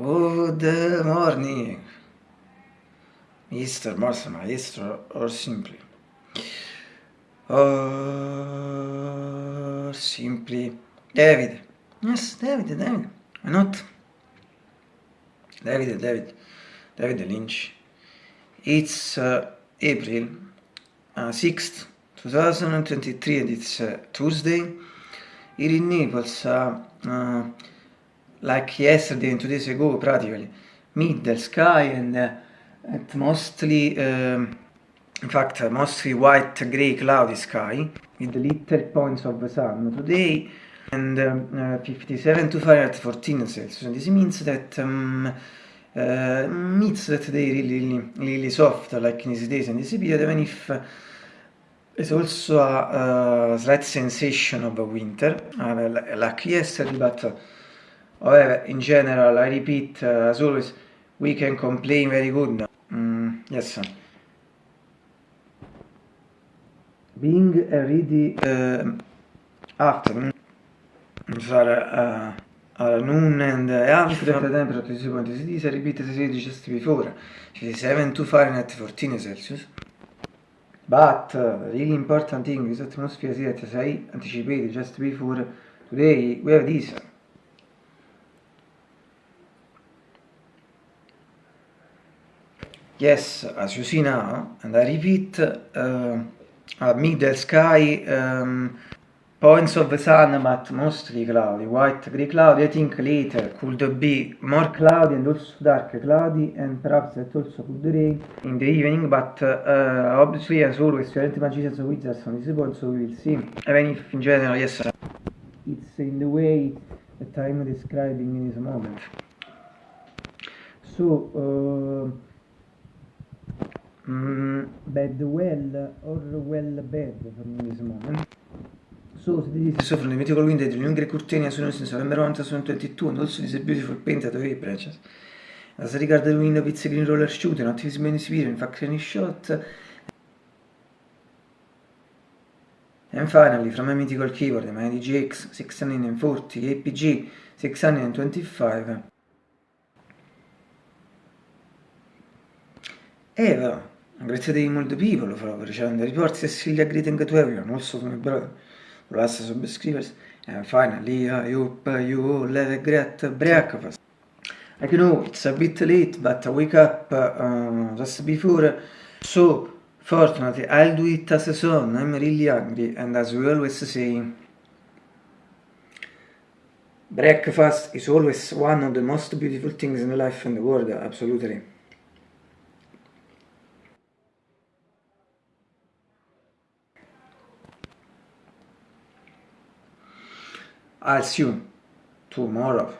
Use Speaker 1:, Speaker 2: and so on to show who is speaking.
Speaker 1: Good morning, Mr. Master Maestro, or simply. Or simply David. Yes, David, David. Why not? David, David. David Lynch. It's uh, April uh, 6th, 2023, and it's uh, Tuesday. Here in Naples, uh, uh, like yesterday and two days ago practically middle sky and uh, mostly um, in fact mostly white gray cloudy sky with little points of sun today and um, uh, 57 to Fahrenheit 14 Celsius. And this means that um, uh, means that they really, really really soft like in these days. And this period even if uh, it's also a, a slight sensation of winter uh, like yesterday but However, in general, I repeat, uh, as always, we can complain very good. Mm, yes. Being a ready uh, afternoon, for uh, uh, noon and uh, after the temperature 26.6 degrees, I repeat as I said just before, 57 to Fahrenheit 14 Celsius. But uh, the really important thing is atmosphere that as I anticipated just before, today we have this. Yes, as you see now, and I repeat, uh, middle sky, um, points of the sun, but mostly cloudy, white, grey cloudy. I think later could be more cloudy and also dark cloudy, and perhaps that also could rain in the evening, but uh, obviously, as always, we aren't magicians or wizards on this point, so we will see. Even if in general, yes, it's in the way that I'm describing in this moment. So, uh, mm, bad well or well bad from this moment. So this is so from the mythical window the longer curtain sono since November 2022 and also this beautiful painted away branches. As regard the window a green roller not visible in spirit, in fact any shot. And finally, from a mythical keyboard, the my DGX 640 APG 625. E però, Grazie to multiple people for sharing the reports. Cecilia greeting to everyone, also to my brother, the last subscribers. And finally, I hope you all have a great breakfast. I know it's a bit late, but I wake up uh, just before. So, fortunately, I'll do it as a son. I'm really hungry, and as we always say, breakfast is always one of the most beautiful things in life and the world, absolutely. I'll see you tomorrow.